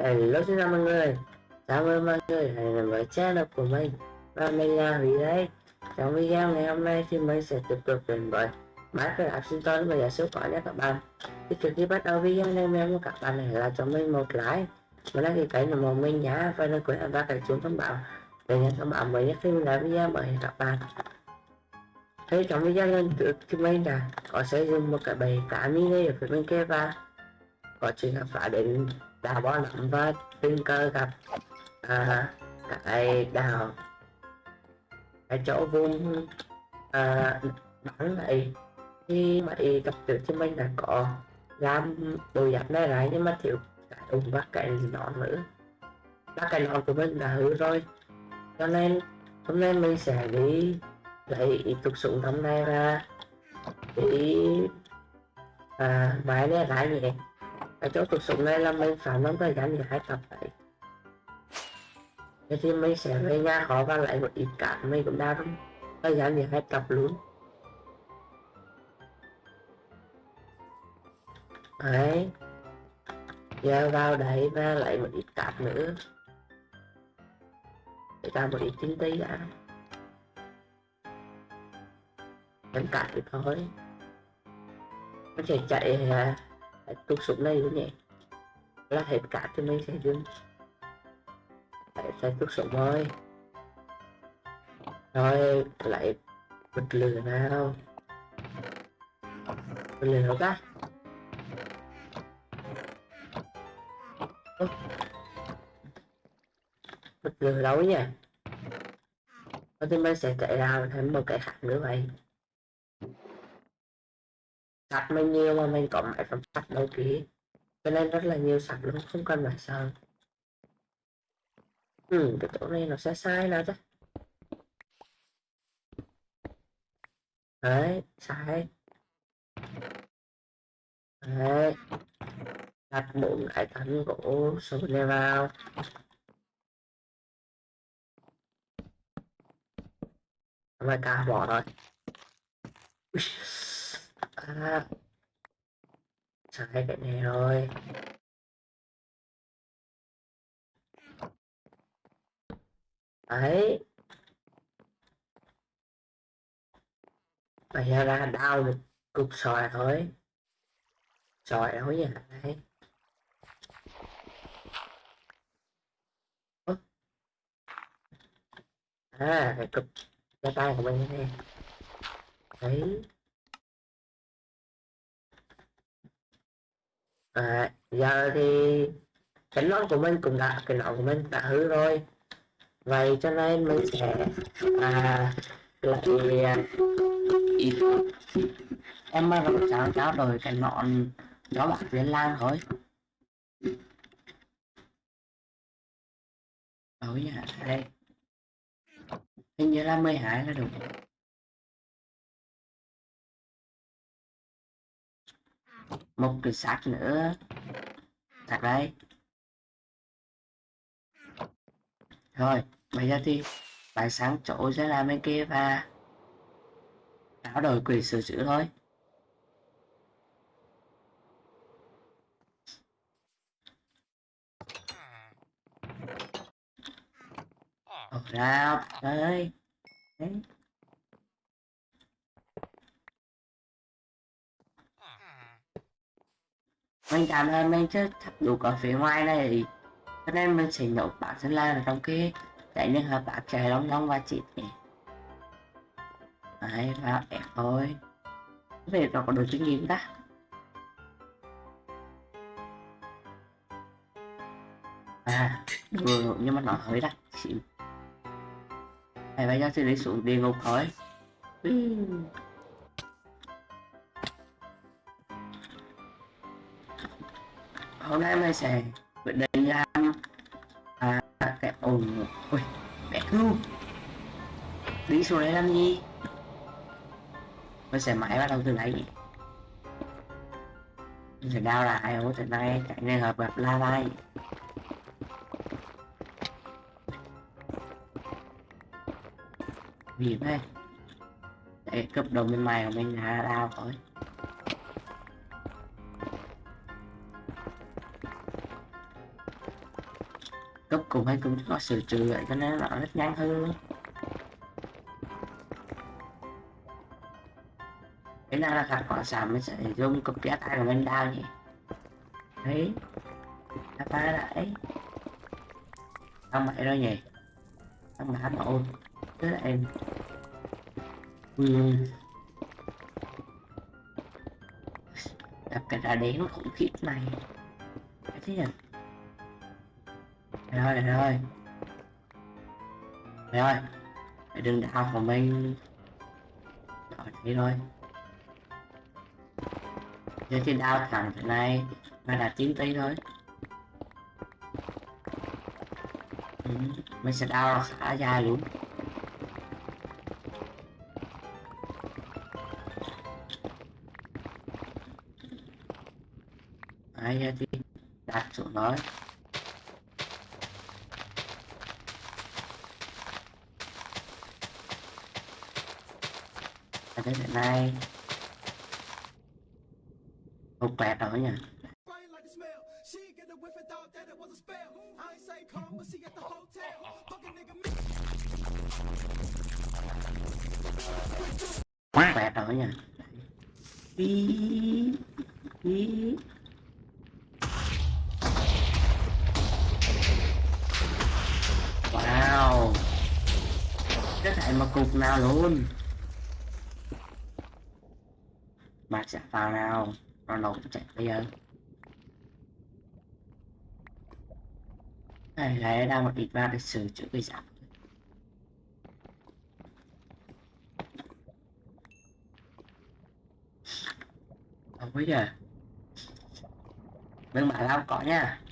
Hello xin chào mọi người. Cảm ơn mọi người hãy đến với channel của mình. Và mình là Huy đây. Trong video ngày hôm nay thì mình sẽ tiếp tục đến với Minecraft sinh tồn và giả số có nhé các bạn. Thì trước khi bắt đầu video này, mình muốn các bạn hãy là cho mình một like. Mình đăng ký kênh là một mình nhá. Và đừng quên ấn vào cái chuông thông báo Để nhận thông báo mới nhất khi mình làm video mới các bạn. Thế trong video lần trước thì mình đã có sử dụng một cái bầy cá mini ở phía bên kia và có chuyện là phải đến đào bó nặng và tình cờ gặp à, cái đào. Cái chỗ vùng à, bắn lại thì mấy gặp trước thì mình đã có làm đồ giặt này lại nhưng mà thiếu cái ủng và cái nón nữa. Và cái nón của mình đã hư rồi. Cho nên hôm nay mình sẽ đi lấy tục súng trong này ra để à, máy này lại nhé cái chỗ tục dụng này là mình phải nắm thời gian để hai tập vậy thế thì mình sẽ về nhà khó và lại một ít cả mình cũng đã không thời gian để hai tập luôn. Đấy. Giờ vào đấy và lại một ít cát nữa. Để ra một ít tinh tế đã. Đánh cát thì thôi. Nó sẽ chạy à, tục xuống này luôn nhỉ? Là hết cả thì mình sẽ dừng. Lại sẽ tục xuống thôi rồi, lại bật lửa nào. Bật lửa nào ta bật lửa đâu nhỉ? Thì mình sẽ chạy ra thêm một cái khác nữa vậy? Sạch mình nhiều mà mình có máy phẩm sạch đâu ký cho nên rất là nhiều sạch luôn, không cần phải sợ. Ừ cái chỗ này nó sẽ sai nào chứ. Đấy, sai. Đấy. Đặt bốn cái tấn gỗ số này vào. Mà cả bỏ rồi à, sai cái này rồi đấy. Bây giờ ra đau được cục sỏi thôi sỏi đâu vậy đấy. À cái cục cái tay của mình đây đấy. À, giờ thì cái nón của mình cũng đã cái nón của mình đã hư rồi. Vậy cho nên mình sẽ à, lại à, ít em mà gặp cháu cháu rồi cái nón đó bạc viên lan thôi. Ối nhà đây. Hình như là 12 là đúng. Một cái xác nữa xác đây. Rồi, bây giờ thì bài sáng chỗ sẽ làm bên kia và áo đổi quỷ sửa chữa thôi. Ra ơi đấy. Mình cảm ơn, mình chưa thắp đủ ở phía ngoài này. Cho nên mình sẽ nhổ bản thân lan ở trong kia để những hợp bạn chạy long long và chị nhỉ đấy, là đẹp thôi. Về nó có đồ kinh nghiệm ta. À vừa nhưng mà nó hơi đắt xịn này bây giờ sẽ đi xuống địa ngục thôi. Hôm nay mình sẽ quyết định làm à, cái ồn ui bé cứu đi xuống đây làm gì? Mình sẽ máy bắt đầu từ đấy mình sẽ đào lại ô từ nay cái này hợp gặp la lai vì thế để cấp đầu bên mày của mình là đào thôi. Cùng hay cũng có sự trừ lại cho nên nó rất nhanh hơn. Cái nào là các quả sản mình sẽ dùng cực giá tay của mình đào nhỉ? Đấy ta phá lại không vậy đâu nhỉ? Không bả mà ôn. Thế là em. Ừ. gặp cái đá đen khủng khiếp này. Cái thế nhỉ? Rồi rồi rồi đừng đào của mình. Rồi thế thôi. Giờ thì đào thẳng thế này mà là 9 tí thôi. Ừ, mình sẽ đào khá dài luôn. Đấy, giờ thì đặt xuống nói but she at the hotel. Fucking nigga me. quẹt rồi nha. Ý, ý. wow. Cái thảy mà cục nào luôn bạc sẽ vào nào nó nổ chạy bây giờ. Này lấy đang một ít ba để sửa chữa cái giảm không bây giờ. Đừng mà lao cỏ nha.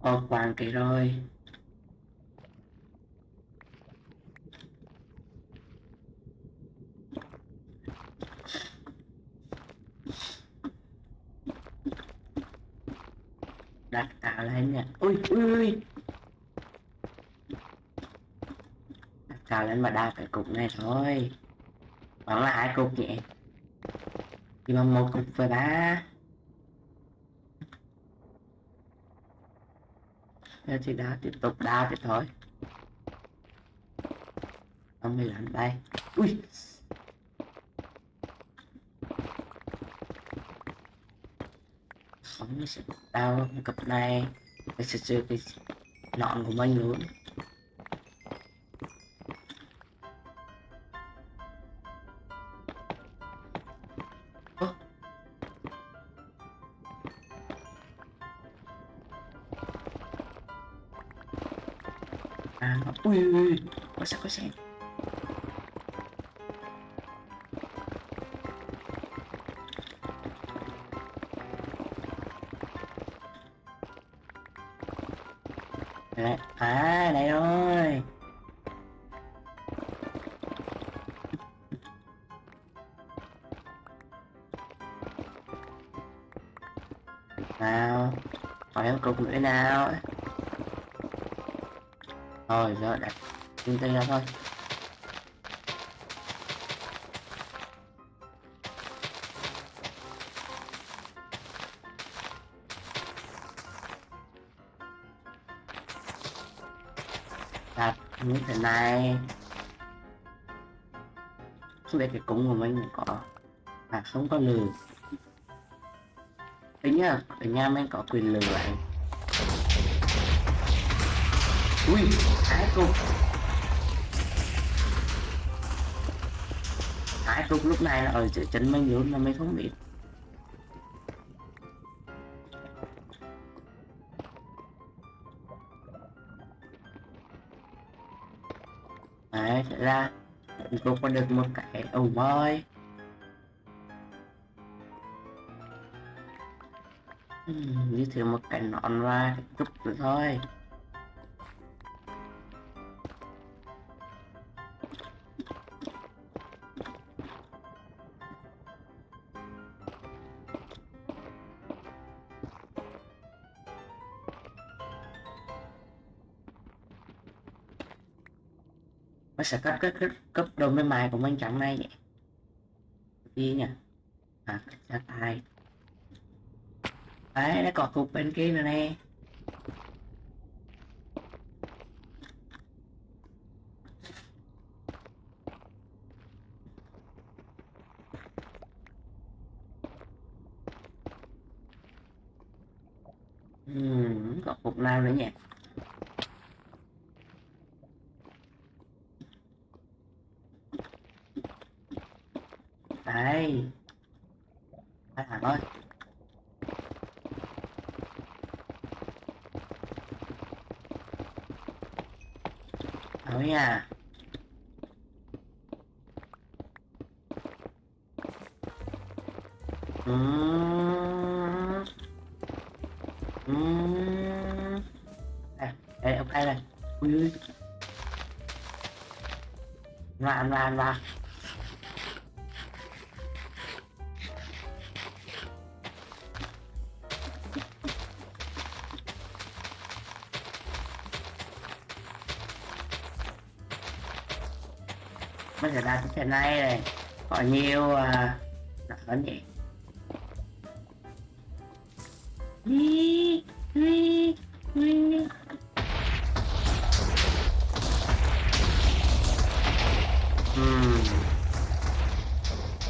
Ồ, hoàng kỳ rồi. Đặt tạo lên nha ui ui ui. Đặt tạo lên mà đa cái cục này thôi. Vẫn là hai cục nhỉ? Thì mà một cục với ba Giờ thì đá tiếp tục đá thì thôi. Ông đi lạnh bay. Ui. Sống nó sẽ đau cặp này Cái sẽ chơi cái nọn của mình luôn. Hỏi em cục nữa nào thôi, giờ đặt kinh tế ra thôi. Đặt như thế này. Không biết cái cúng của mình có à không có lừa nhá. Anh em em có quyền lừa bạn ui hai cục hai cục lúc này là ở giữa chân mình luôn mà mình không biết. Đấy thế ra mình cũng có được một cái ẩu voi Ừm, như thế một cảnh nón ra chút nữa thôi. Nó sẽ cấp cấp cấp cấp đồ may mài của mình chẳng này nhỉ? Đi nhỉ? À ra tay đấy nó còn cục bên kia nữa nè. Còn cục nào nữa nhỉ. Đây, à, thằng ơi. Ở nhà Đây, ông đây này. Ui ui. Làm, làm, làm giờ đặt trên này này có nhiều uh, à, nhỉ? Vấn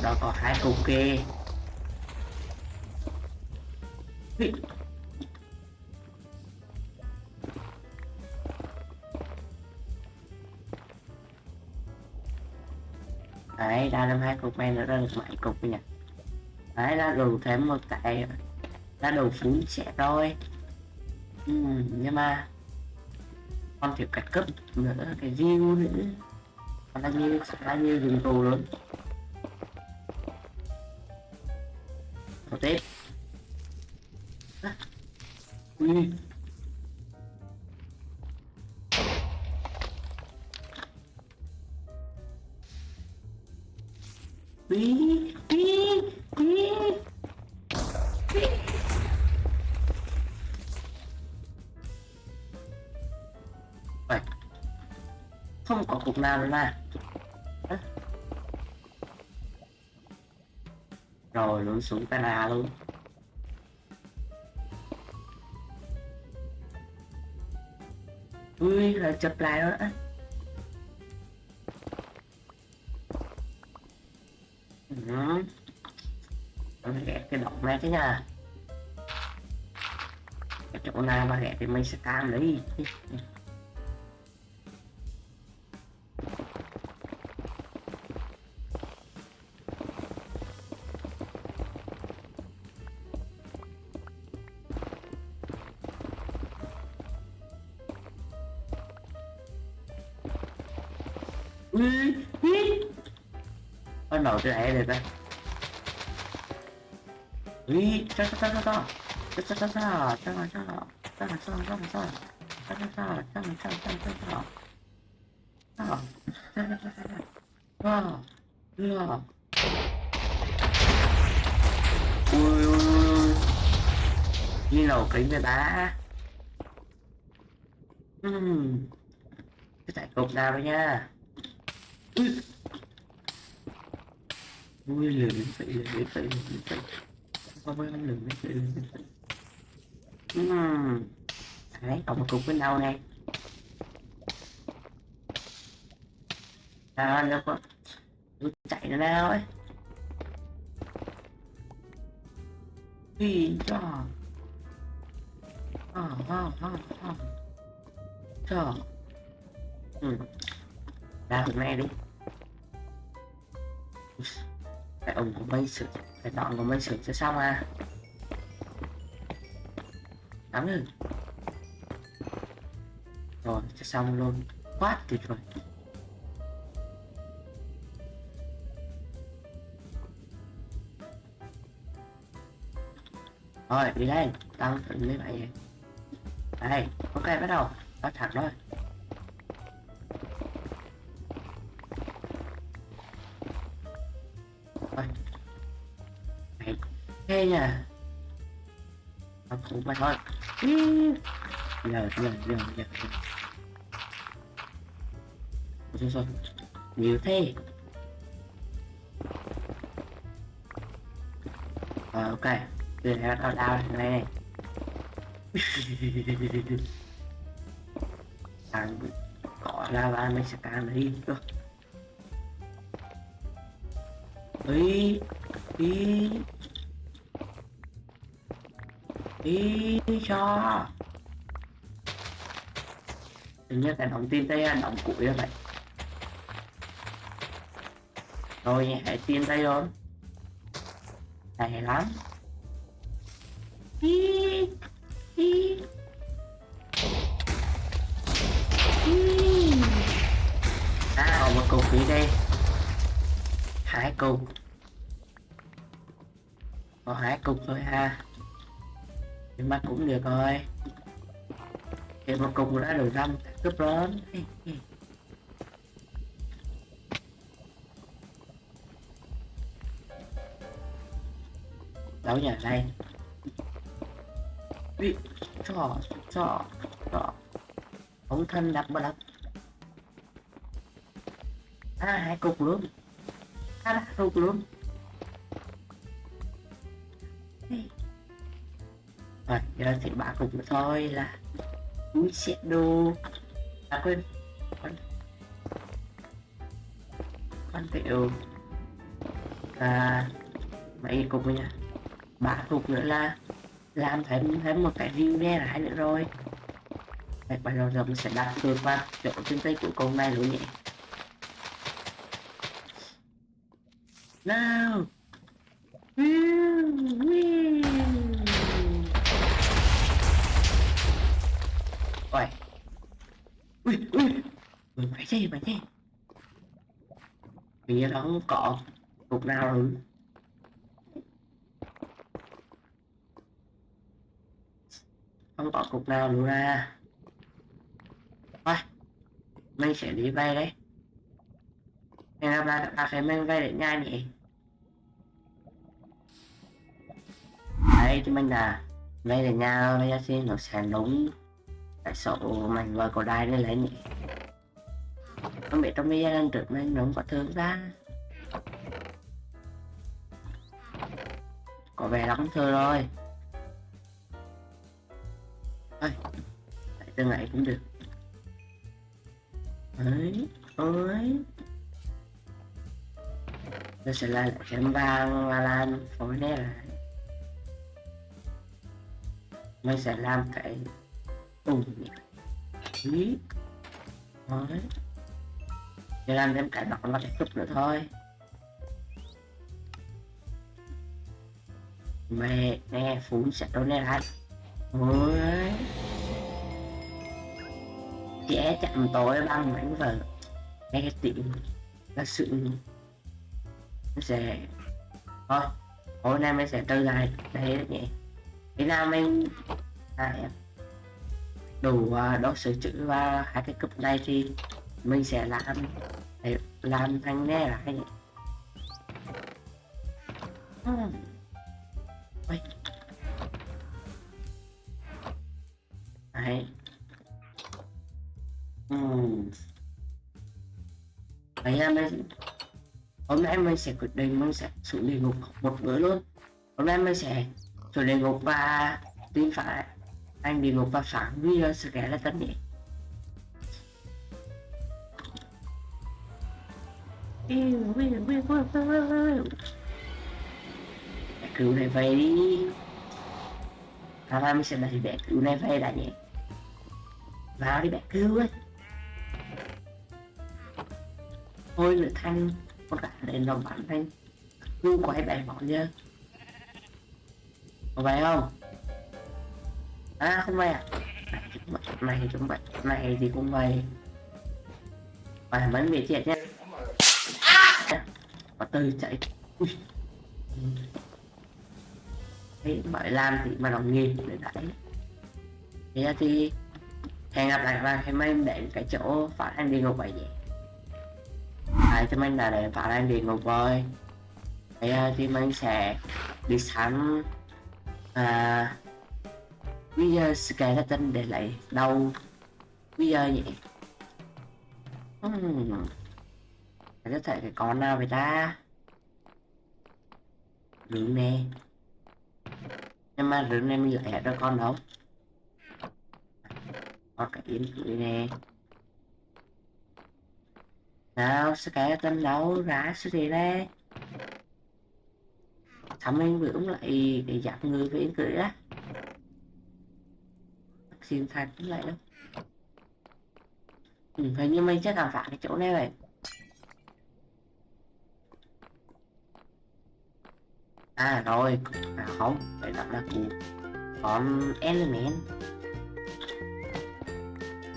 đó có hai cục kia. Đấy, ra thêm hai cục này nữa ra được bảy cục nhỉ? Đấy, ra đủ thêm một cái ra đủ phú sẽ rồi. Ừ, nhưng mà con thiếu cách cấp nữa cái view nữa còn là như là như dùng tù luôn. Một tiếp ui. Ui không có cục nào nữa. Mà rồi luôn xuống camera luôn. Ui là chụp lại đó cái nhà. Cái chỗ nào mà ghé thì mình sẽ cam đấy Nó nổi cái này rồi ta. 위, 짜자자자자, 짜자자자, 짜자자, 짜자자자자자, 짜자자, 짜자자자자자, 짜, 짜자자자자, 와, 으아. ui ui ui như nào kính người ta uhm. cái tại cục nào đấy nha ui ui lừa đến vậy lừa đến vậy lừa đến vậy không có năng lượng uhm. đấy cộng một cục bên đâu này à đâu có chạy nó ra ấy, Ui, cho à, à, à, à. cho ừ. ra hôm nay đi tại ông có bay sự phải chọn của mình sửa cho xong à. Lắm rồi rồi, cho xong luôn. Quá tuyệt vời. Rồi, đi đây. Tăng thử lấy vậy đây, ok, bắt đầu. Bắt thẳng thôi. Thế nha. Không cũng mà thôi Giờ giờ giờ giờ. Rồi rồi Nhiều thế. Rồi ok. Đưa ra tao đau này này Thằng cỏ ra ba sẽ càng đi. Cơ Ý Ý đi cho. Hình như cái đóng tin tay đóng củi rồi vậy. Rồi hãy tin tay rồi hay lắm. Ý, ý. Ý. À, còn một cục phí đây. Hai cục. Có hai cục thôi ha nhưng mà cũng được rồi. Thì một cục đã được năm cướp lớn. Đâu nhỉ đây. Ui, cho cho cho ống thân đập mà đập à hai cục luôn. À hai cục luôn rồi giờ thì ba của nữa thôi là túi xe đồ à quên. Con. Con tiểu và mấy cục nữa nha bà cục nữa là làm thêm thêm một cái view nghe lại nữa rồi. Đấy, bây giờ giờ mình sẽ đặt cược qua chỗ trên tay của con này luôn nhỉ. Nào. Ui ui. Mày phải gì phải gì Hình đó cọ cục nào rồi. Không có cục nào nữa ra. Thôi mình sẽ đi vay đấy. Ngày là ba ta cái mình vay để nhanh nhỉ? Đấy, thì mình là vay để nhau bây giờ xin nó sẽ đúng tại sao mình vừa có đai lên lấy nhỉ? Không biết trong video lần trước mình nó có thương ra có vẻ lắm thưa rồi. Ơi tại từ ngày cũng được? Ấy ơi. Nó sẽ là chấm vàng và làm phối này lại mình sẽ làm cái ủng ý đấy để làm thêm cái đó là cái cúp nữa thôi. Mẹ nè phun sẽ đâu nè lại. Ôi trẻ chạm tối băng mảnh vợ nghe cái tiệm là sự nó sẽ thôi hôm nay mình sẽ trở lại đây nhỉ. Thế nào mình à, đủ uh, đồ à, sửa chữ và hai cái cục này thì mình sẽ làm để làm thành nghe lại nhỉ hmm. Đấy. Ừ. Đấy là mình hôm nay mình sẽ quyết định mình sẽ xuống địa ngục một bữa luôn hôm nay mình sẽ xuống địa ngục và tin phải anh địa ngục và phản video sự kẻ là tất nhỉ cứu này về đi. Hôm nay mình sẽ đẩy bé cứu này về đã nhỉ? Vào đi bé cứu ấy Thôi nữa thanh Con cả lên lòng bắn thanh. Cứu quay bé bỏ nhớ Có vậy không À không vậy à. Này thì chúng mày Này gì cũng vậy. Phải vẫn bị chết nhé và tư chạy. Ui. Thế bởi làm thì mà đồng nghiệp để đẩy thế thì hẹn gặp lại các bạn khi mình đến cái chỗ phát anh đi ngục vậy vậy hai à, cho mình là để phát anh đi ngục rồi. Thế thì mình sẽ đi sắm à, bây giờ skeleton để lại đâu? Bây giờ nhỉ? Hmm. có thể cái con nào vậy ta? Đứng nè. Nhưng mà rừng này mình lại cho con đâu? Có cái yếm cưỡi nè. Nào skeleton đâu? Ra sự gì đây. Thằng mình vừa lại để giặt người với yếm cưỡi á thiên thạch cũng vậy đó. Ừ, hình như mình sẽ khám phá cái chỗ này vậy à rồi à không phải đặt là cụ. Còn element.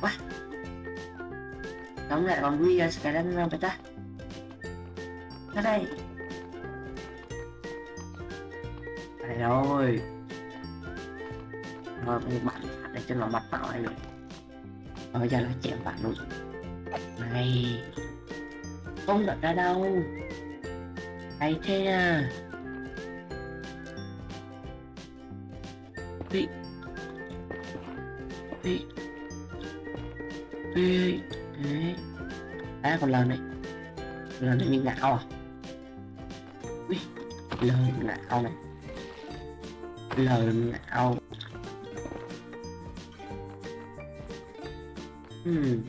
Quá. Đóng lại con Real Skeleton ra vậy ta? Ra đây. Đây rồi rồi một bạn để cho nó mặt tạo này rồi bây giờ nó chém bạn luôn. Này. Không đợt ra đâu. Hay thế à bị bị bị đấy. À còn lần này. Lần này mình ngạo à? Ui. Lần ngạo này. Lần ngạo Hmm.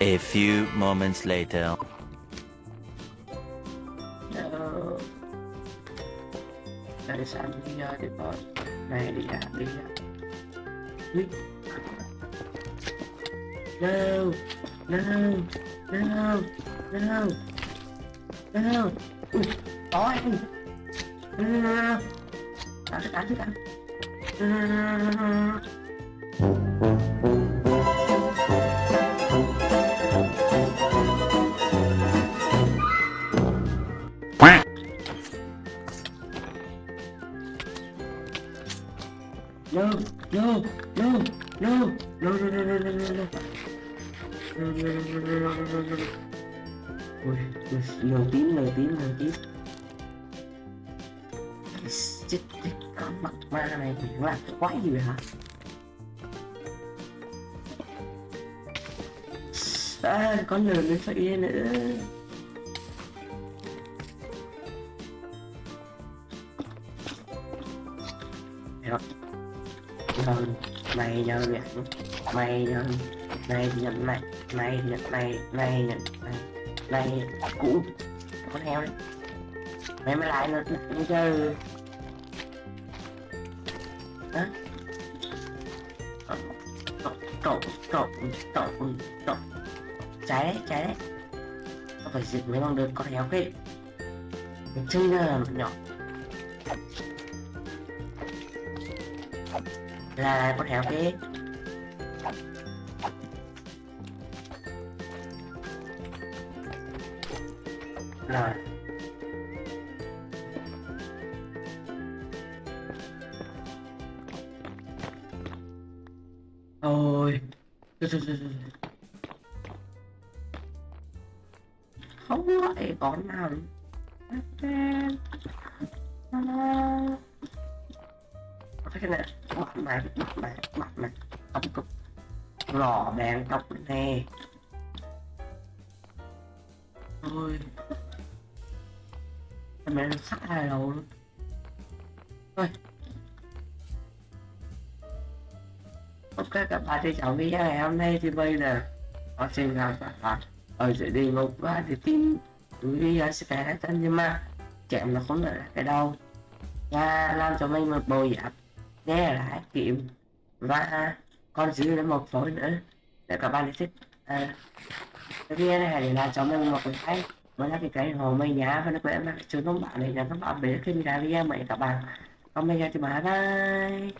A few moments later. No. That is Alia the boss. Alia, Alia. No! No! No! No! No! Ôi! Ăn thức ăn thức ăn No no no no no no No, no, no, no, no, no, no, no, no, no, no. No, no. Ui, ui, lờ tím, lờ tím, lờ tím. Cái chết con mặt ma này thì quái gì vậy hả? À, con lừa nó sợi phải nữa. Rồi nhân này nhân nhận này nhân này nhận này này nhận này này nhận này này cũ. Con heo đấy. Mày mới lại nữa nữa chơi. Hả? Trộn trộn trộn trộn trái đấy trái đấy. Nó phải dịch mới bằng được con héo hết chơi ra là nhỏ. Là, con héo kia rồi. Ôi, rồi, rồi, rồi, rồi. Không lại con nào cái này mặt mày mặt mày mặt mày tóc cục lò đèn tóc nè ôi. Mẹ nó sắc hai đầu luôn. Thôi ok, các bạn thì chào video ngày hôm nay thì bây giờ con xin chào các bạn. Ở sẽ đi một và thì tin túi video sẽ phải tên nhưng mà chạm nó không được cái đâu và làm cho mình một bồi giáp nghe lại kiếm. Và con giữ đến một phối nữa. Để các bạn thích à, cái video này để làm cho mình một cái like mới là cái cái hồ mây nhá và nó quên em chuông thông báo này là thông báo về khi mình ra video mới các bạn. Còn bây giờ thì bye bye.